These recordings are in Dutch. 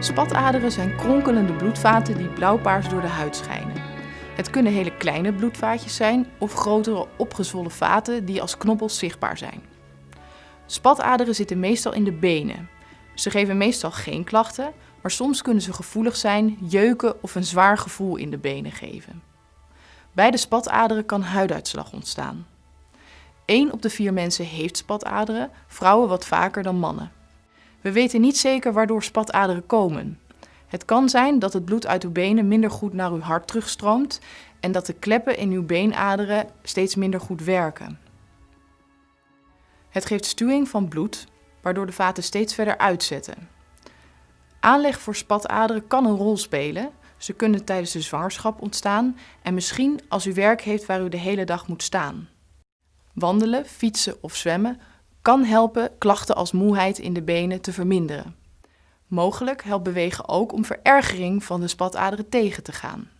Spataderen zijn kronkelende bloedvaten die blauwpaars door de huid schijnen. Het kunnen hele kleine bloedvaatjes zijn of grotere opgezwollen vaten die als knobbels zichtbaar zijn. Spataderen zitten meestal in de benen. Ze geven meestal geen klachten, maar soms kunnen ze gevoelig zijn, jeuken of een zwaar gevoel in de benen geven. Bij de spataderen kan huiduitslag ontstaan. 1 op de 4 mensen heeft spataderen, vrouwen wat vaker dan mannen. We weten niet zeker waardoor spataderen komen. Het kan zijn dat het bloed uit uw benen minder goed naar uw hart terugstroomt en dat de kleppen in uw beenaderen steeds minder goed werken. Het geeft stuwing van bloed, waardoor de vaten steeds verder uitzetten. Aanleg voor spataderen kan een rol spelen. Ze kunnen tijdens de zwangerschap ontstaan en misschien als u werk heeft waar u de hele dag moet staan. Wandelen, fietsen of zwemmen kan helpen klachten als moeheid in de benen te verminderen. Mogelijk helpt bewegen ook om verergering van de spataderen tegen te gaan.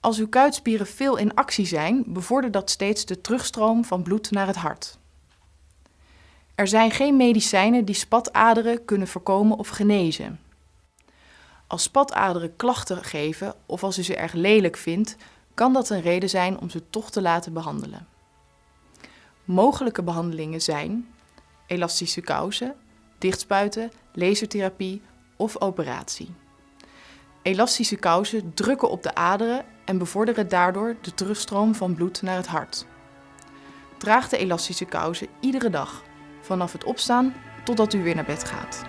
Als uw kuitspieren veel in actie zijn, bevordert dat steeds de terugstroom van bloed naar het hart. Er zijn geen medicijnen die spataderen kunnen voorkomen of genezen. Als spataderen klachten geven of als u ze erg lelijk vindt, kan dat een reden zijn om ze toch te laten behandelen. Mogelijke behandelingen zijn elastische kousen, dichtspuiten, lasertherapie of operatie. Elastische kousen drukken op de aderen en bevorderen daardoor de terugstroom van bloed naar het hart. Draag de elastische kousen iedere dag, vanaf het opstaan totdat u weer naar bed gaat.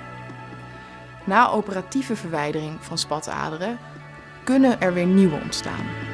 Na operatieve verwijdering van spataderen kunnen er weer nieuwe ontstaan.